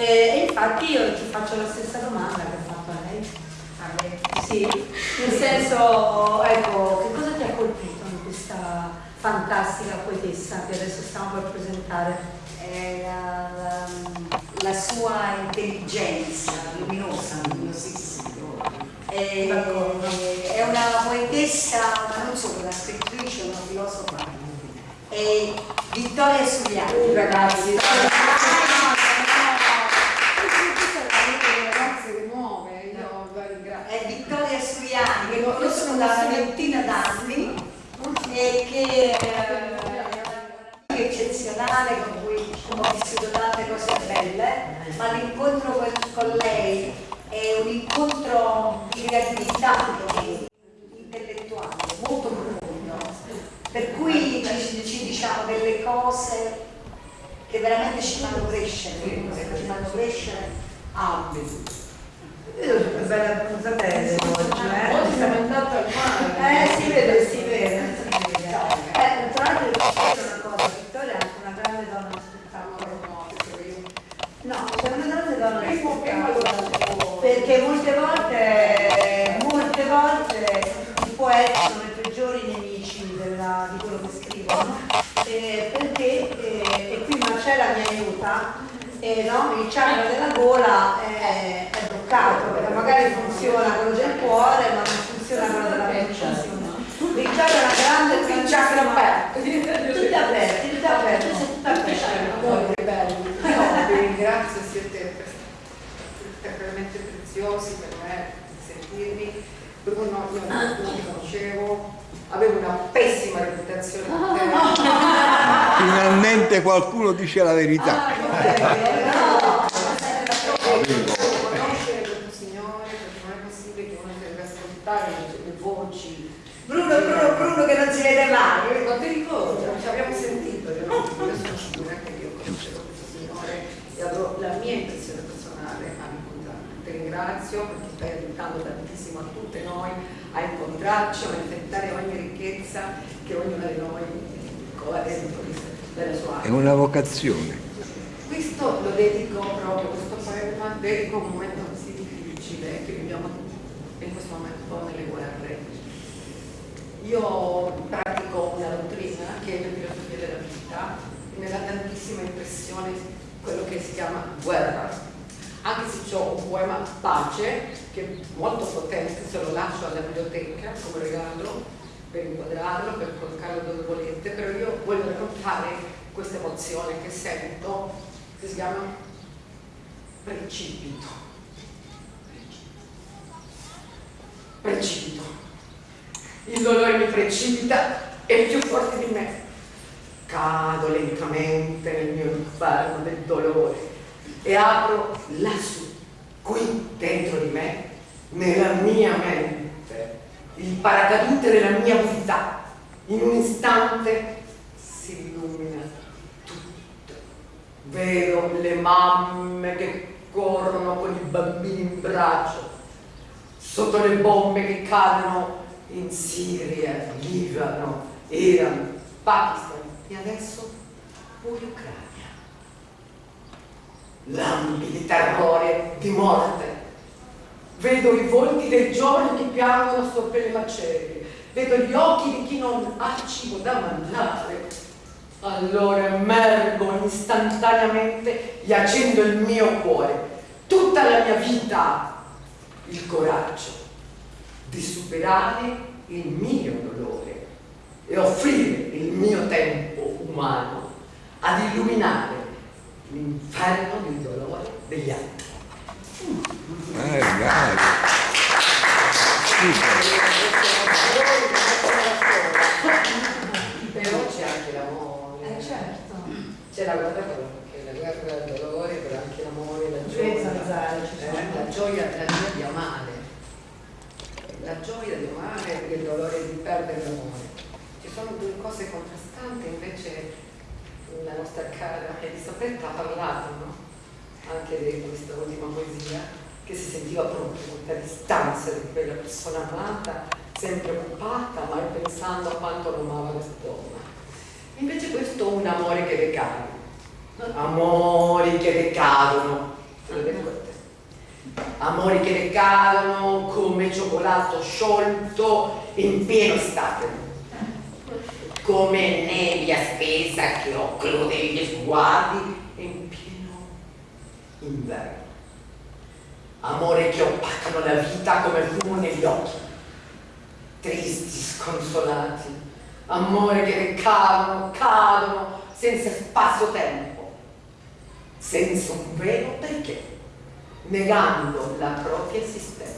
E, infatti io ti faccio la stessa domanda che ho fatto a lei. A lei. Sì, nel senso, ecco, che cosa ti ha colpito in questa fantastica poetessa che adesso stiamo per presentare? La, la, la, sua intelligenza luminosa, luminosissima. È, è una poetessa, ma non solo una scrittrice, una filosofa. È Vittoria Sugliani, ragazzi. È Vittoria Sugliani, che conosco da una ventina d'anni e che è una eccezionale con cui ho vissuto tante cose belle, ma l'incontro con, con lei è un incontro di creatività intellettuale molto profondo, per cui ci, ci diciamo delle cose che veramente ci fanno crescere, ci fanno crescere ambiti. Io bella bene oggi, eh? Oggi siamo andati al mare. Eh, si vede, si vede. Eh, tra l'altro devo dire una cosa, Vittoria è anche una grande donna spettacolo. No, c'è una grande donna spettacolo. Perché molte volte, molte volte i poeti sono i peggiori nemici della, di quello che scrivono. Eh, perché, eh, e qui Marcella mi aiuta, eh, no? il chakra della gola è, è bloccato, perché magari funziona quello del cuore, ma non funziona quello della mente. Il chakra è una grande Il chakra aperto. Tutti aperti, tutti aperti, tutti aperti. Che bello. Vi ringrazio, siete veramente preziosi per me sentirmi. Bruno, io non ti conoscevo, avevo una pessima reputazione te. Finalmente qualcuno dice la verità. Conoscere questo signore perché non è possibile che uno debba ascoltare le voci. Bruno, Bruno, Bruno che non si vede mai. Ma ti ricordo, ci abbiamo sentito, io non sono sicura che io conoscevo questo signore e avrò la mia impressione personale a incontrarlo. Ti ringrazio perché stai aiutando tantissimo a tutte noi a incontrarci, a manifestare ogni ricchezza che ognuno di noi cova dentro della sua È una vocazione. Questo lo dedico proprio, questo a un momento così difficile che viviamo in questo momento nelle guerre. Io pratico una dottrina che è la filosofia della vita e mi dà tantissima impressione quello che si chiama guerra. Anche se ho un poema pace che è molto potente, se lo lascio alla biblioteca come regalo per inquadrarlo, per collocarlo dove volete, però io voglio raccontare questa emozione che sento che si chiama precipito. Precipito. Il dolore mi precipita, è più forte di me. Cado lentamente nel mio inferno del dolore e apro lassù, qui dentro di me, nella mia mente, il paracadute della mia vita. In un istante si illumina tutto. Vedo le mamme che corrono con i bambini in braccio, sotto le bombe che cadono in Siria, Libano, Iran, Pakistan e adesso pure Ucraina. Lampi di terrore, di morte. Vedo i volti dei giovani che piangono sopra le macerie. Vedo gli occhi di chi non ha cibo da mangiare. Allora emergo istantaneamente e accendo il mio cuore, tutta la mia vita, il coraggio di superare il mio dolore e offrire il mio tempo umano ad illuminare l'inferno del dolore degli altri. Eh, dai. Però c'è anche l'amore. Eh certo. C'è la guerra, che la guerra del dolore, la gioia. Eh, la gioia, di amare. La gioia di amare e il dolore di perdere l'amore. Ci sono due cose contrastanti, invece la nostra cara Elisabetta ha parlato, no? Anche di questa ultima poesia, che si sentiva proprio molta distanza di quella persona amata, sempre occupata, ma pensando a quanto lo amava questa donna. Invece questo è un amore che decade, amori che decadono, amori che decadono come cioccolato sciolto in pieno estate, come nebbia spesa che occlude gli sguardi in pieno inverno. Amore che opacano la vita come fumo negli occhi, tristi, sconsolati, amore che cadono, cadono senza spasso-tempo, senza un vero perché negando la propria esistenza.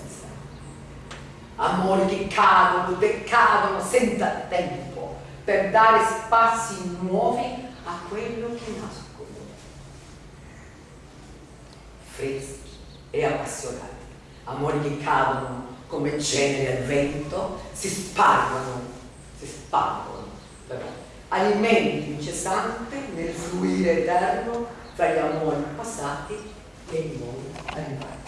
Amori che cadono, decadono senza tempo per dare spazi nuovi a quello che nascono. Freschi e appassionati, amori che cadono come cenere al vento, si spargono, si spargono, però, alimenti incessante nel fluire eterno tra gli amori passati e i nuovi arrivati.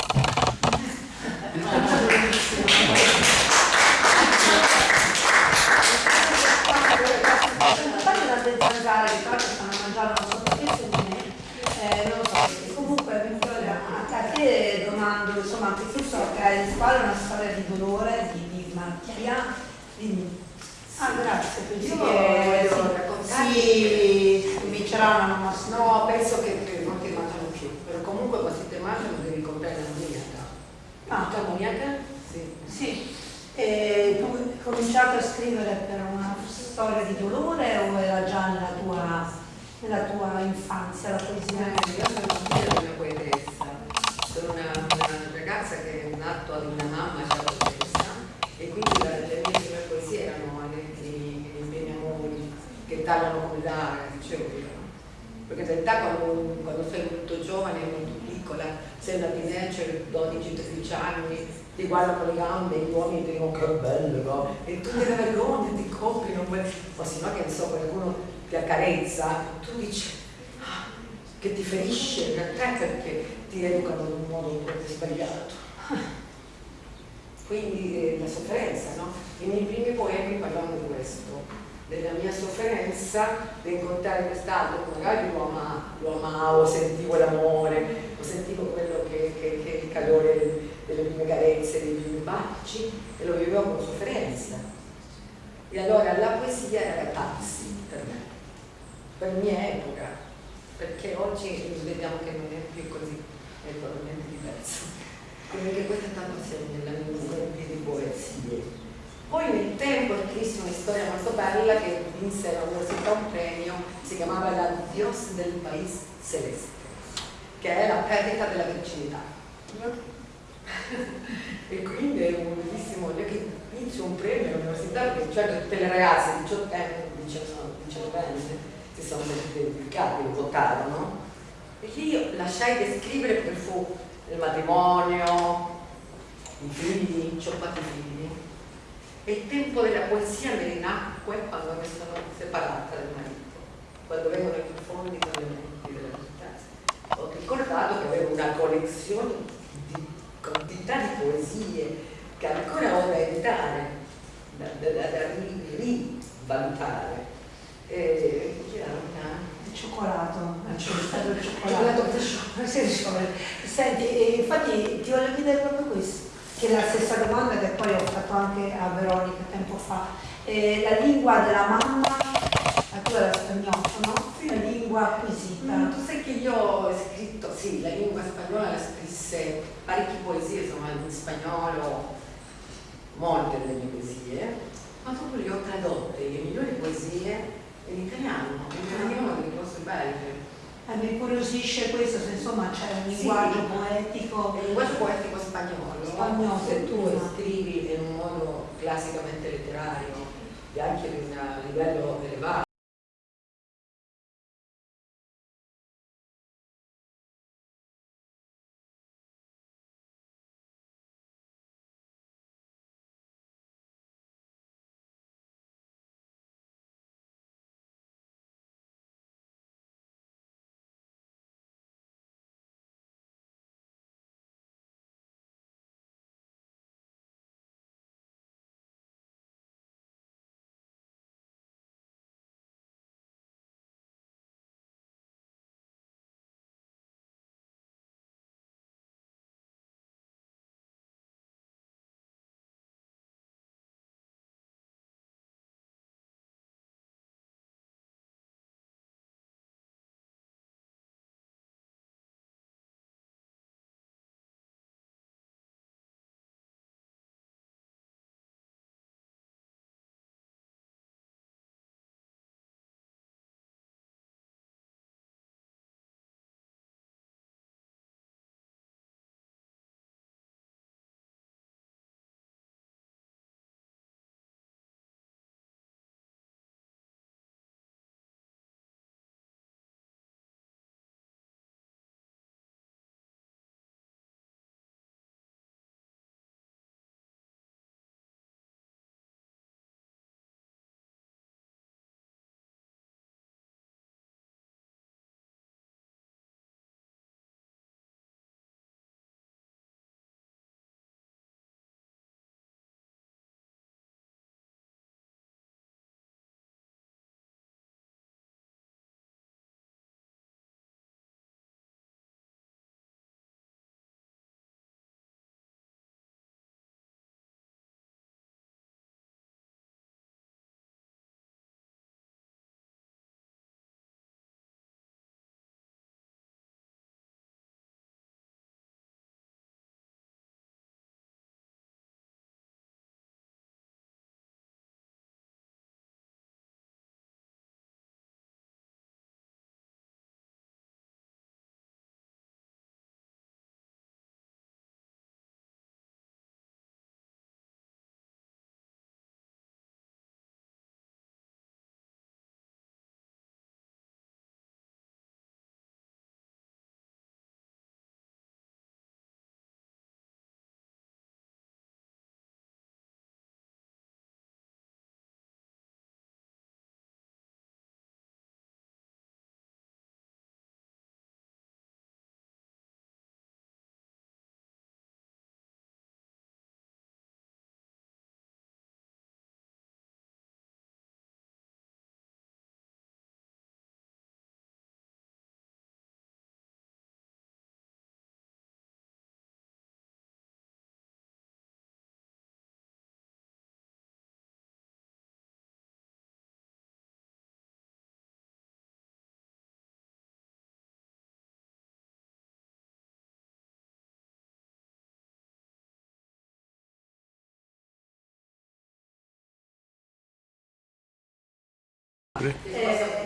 Fate una zanzara che tra stanno mangiando non so perché se è, eh, non lo so, comunque Vittoria, a te domando, insomma, anche tu so che hai una storia di dolore, di, di malattia, di... Ah, grazie, pensi Io che voglio sì, raccontarti si comincerà una. No, penso che, che non ti mangiano più, però comunque quando ti mangiano devi comprare l'ammoniaca. Ah. Tutta ammoniaca? Sì. Sì, e tu cominciato a scrivere per una storia di dolore o era già nella tua, nella tua infanzia la poesia? Eh, Io sono figlia di una poetessa, sono una, una ragazza che è nata ad una mamma già poetessa e quindi la- le mie prime poesie erano anetti, miei amori che tagliano come l'aria, dicevo io. Perché in realtà quando, quando sei molto giovane, molto piccola, sei una teenager, 12-13 anni, ti guardano le gambe, gli uomini dicono che bello, no? E tu ti vergogni, ti coprino, quel- o se no che ne so, qualcuno ti accarezza, tu dici "Ah, che ti ferisce in realtà perché ti educano in un modo sbagliato. Quindi eh, la sofferenza, no? I miei primi poemi parlavano di questo, della mia sofferenza di incontrare quest'altro, magari lo, ama- lo amavo, sentivo l'amore, sentivo quello che, che, che il calore delle prime carezze, dei primi baci, e lo vivevo con sofferenza. E allora la poesia era catarsi per me, per mia epoca, perché oggi vediamo che non è più così, è totalmente diverso. Quindi che questa stata segno nella mia di poesie. Poi nel tempo scrissi una storia molto bella che vinse all'università un premio, si chiamava La Dios del País Celeste, che è la perdita della virginità. E quindi è un bellissimo, io che vince un premio all'università, certo tutte le ragazze, 18 anni, 19 anni, si sono identificate, votarono, e io lasciai di scrivere perché fu il matrimonio, i figli, ci ho fatto i figli. E il tempo della poesia mi rinacque quando mi sono separata dal marito, quando vengono i fondi con le menti della vita. Ho ricordato che avevo una collezione quantità di poesie che ancora ho da editare, da, da, da, da ri- rivalutare. E quindi era una Il cioccolato, stato il Cioccolato il cioccolato. Senti, infatti ti voglio chiedere proprio questo, che è la stessa domanda che poi ho fatto anche a Veronica tempo fa. Eh, la lingua della mamma, la tua era spagnolo, no? Sì. La lingua acquisita. Ma tu sai che io ho scritto, sì, la lingua spagnola la scrisse parecchie poesie, insomma, in spagnolo, molte delle mie poesie, ma dopo le ho tradotte, le migliori poesie in italiano, in italiano delle cose belle. Eh, mi incuriosisce questo, se insomma c'è un Sì. linguaggio poetico. Il linguaggio poetico spagnolo, Spagnolo, se tu prima. scrivi in un modo classicamente letterario e anche un livello elevato, sempre. Eh,